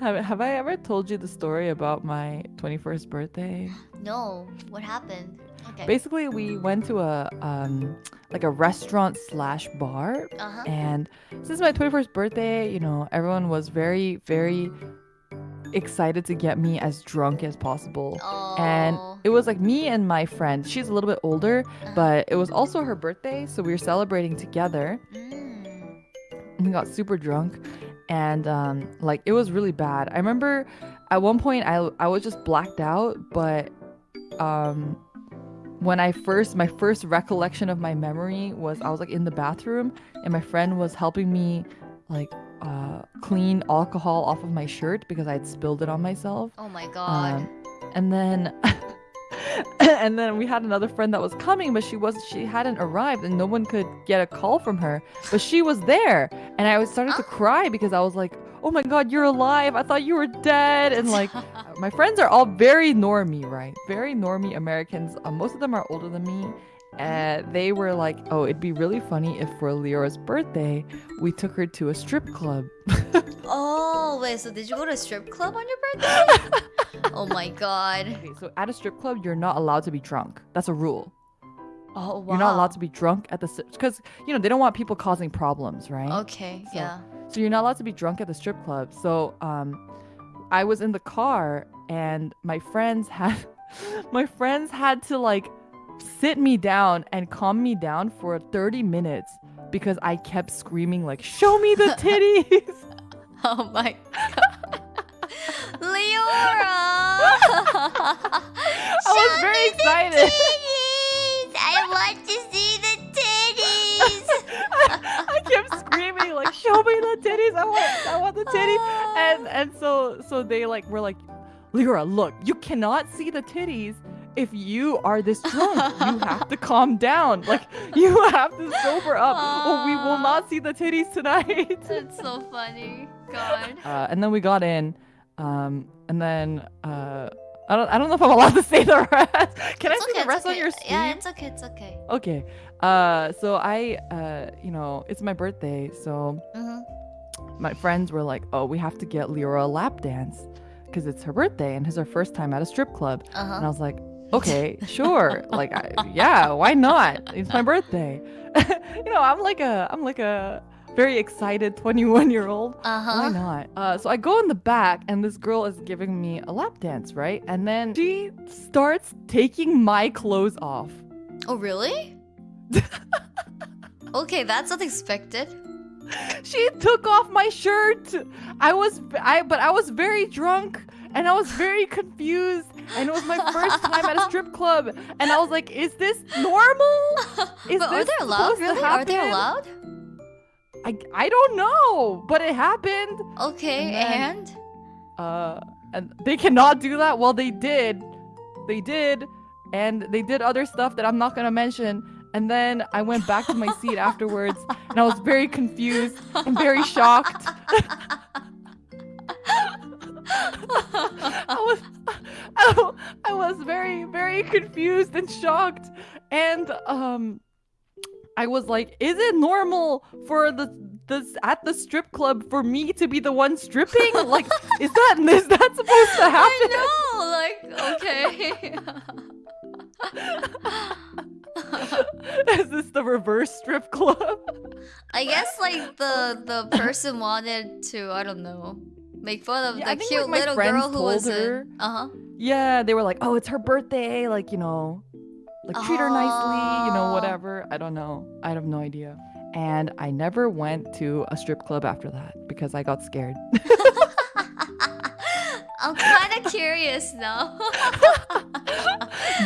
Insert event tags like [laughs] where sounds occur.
Have, have I ever told you the story about my 21st birthday? [gasps] No. What happened? Okay. Basically, we went to a um like a restaurant slash bar, Uh-huh. and since my 21st birthday, you know, everyone was very very excited to get me as drunk as possible. Oh. And it was like me and my friend. She's a little bit older, Uh-huh. but it was also her birthday, so we were celebrating together. Mm. we got super drunk and um like it was really bad i remember at one point i i was just blacked out but um when i first my first recollection of my memory was i was like in the bathroom and my friend was helping me like uh clean alcohol off of my shirt because i had spilled it on myself Oh my god. um, and then [laughs] [laughs] and then we had another friend that was coming but she was she hadn't arrived and no one could get a call from her but she was there. And i was started to Oh. cry because i was like oh my god you're alive. I thought you were dead. And like [laughs] my friends are all very normie right? Very normie americans. Uh, most of them are older than me and they were like oh it'd be really funny if for leora's birthday we took her to a strip club [laughs] oh wait. So did you go to a strip club on your birthday? [laughs] oh my god. okay so at a strip club you're not allowed to be drunk that's a rule Oh wow. You're not allowed to be drunk at the because you know they don't want people causing problems, right? Okay. So- yeah. So you're not allowed to be drunk at the strip club. So um, I was in the car and my friends had [laughs] my friends had to like sit me down and calm me down for 30 minutes because I kept screaming like "Show me the [laughs] titties!" [laughs] Oh my god. [laughs] Leora! I was very excited. I want to see the titties! I kept screaming like "Show me the titties!" I want I want the titties. And and so so they like were like Leora look you cannot see the titties if you are this drunk you [laughs] have to calm down like you have to sober up or we will not see the titties tonight [laughs] That's so funny. God. uh, and then we got in um and then uh I don't, I don't know if I'm allowed to [laughs] say the rest. Can It's I say okay, the rest okay. on your stream? Yeah, it's okay, it's okay. Okay. Uh, so I, uh, you know, it's my birthday, so hmm my friends were like, "Oh, we have to get Leora a lap dance because it's her birthday and it's her first time at a strip club." And I Uh-huh. was like, "Okay, [laughs] sure. like, I, yeah, why not? It's my birthday." [laughs] you know, I'm like a, I'm like a very excited 21 year old. Why Uh-huh. not? Uh, so I go in the back, and this girl is giving me a lap dance, right? And then she starts taking my clothes off. Oh, really? [laughs] okay, that's unexpected. she took off my shirt. I was I but I was very drunk and I was very confused [laughs] and it was my first time at a strip club and I was like, is this normal? [laughs] Is but are they allowed? Really? Are they allowed? I I don't know, but it happened. Okay, And and? Uh and they cannot do that. Well, they did. They did and they did other stuff that I'm not going to mention. And then I went back to my seat [laughs] afterwards and I was very confused and very shocked. Very, confused and shocked, and um, I was like, "Is it normal for the this at the strip club for me to be the one stripping? [laughs] Like, is that is that supposed to happen?" I know, like, okay. [laughs] [laughs] is this the reverse strip club? I guess like the the person wanted to, I don't know, make fun of Yeah, the think, cute like, little girl who was her. in. Uh huh. Yeah, they were like, "Oh, it's her birthday," like you know, like treat her nicely, you know, whatever. I don't know. I have no idea. And I never went to a strip club after that because I got scared. [laughs] I'm kind of curious now. [laughs] [laughs]